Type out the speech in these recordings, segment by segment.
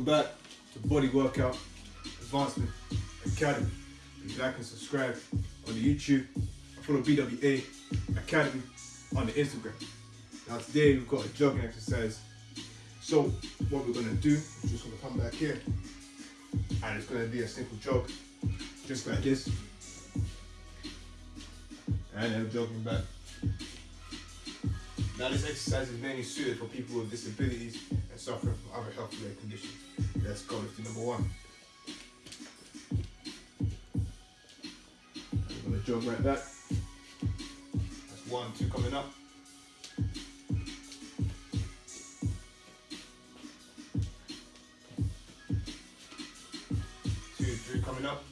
Welcome back to Body Workout Advancement Academy. Please like and subscribe on the YouTube follow BWA Academy on the Instagram. Now today we've got a jogging exercise. So what we're gonna do just gonna come back here and it's gonna be a simple jog, just like this. And then jogging back. Now this exercise is mainly suited for people with disabilities and suffering Let's go with number one. We're gonna jog right back. That's one, two coming up. Two, three coming up.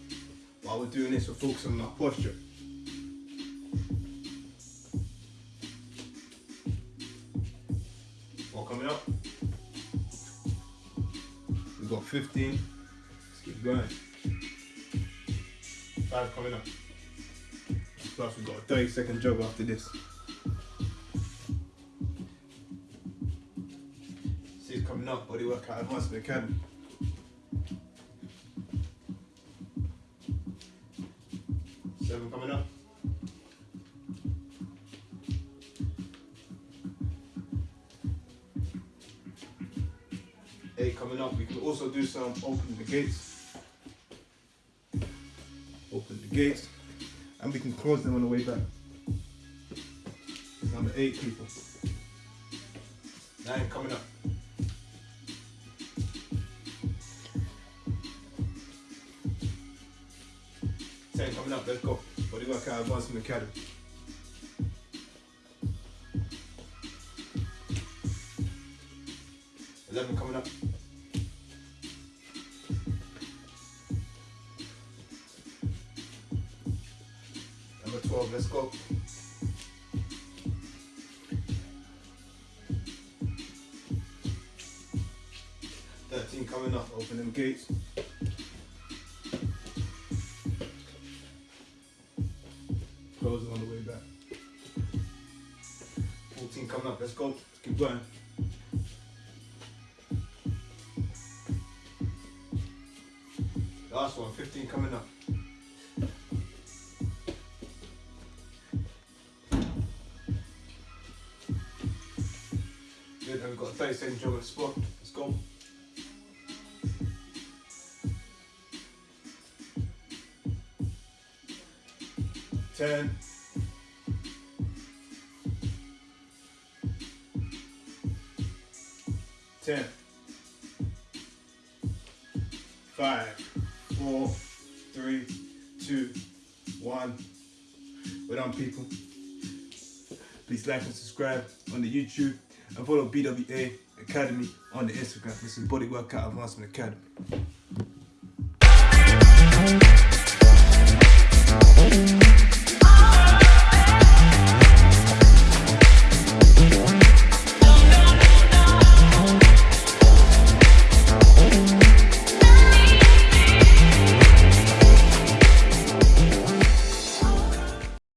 While we're doing this, we're focusing on our posture. Four coming up. We've got 15. Let's keep going. Five coming up. Plus we've got a 30 second jog after this. Six coming up, body workout advancement academy. Seven coming up. Eight coming up. We can also do some open the gates. Open the gates. And we can close them on the way back. Number eight people. Nine coming up. Ten coming up, let's go. Body workout advancement academy. Eleven coming up. Number twelve, let's go. Thirteen coming up, open them gates. Close it on the way back. 14 coming up, let's go. Let's keep going. Last one, 15 coming up. Good, and we've got a 30 second the spot. Let's go. Ten. Ten. Five, four, three, two, one. We're done, people. Please like and subscribe on the YouTube and follow BWA Academy on the Instagram. This is Body Workout Advancement Academy.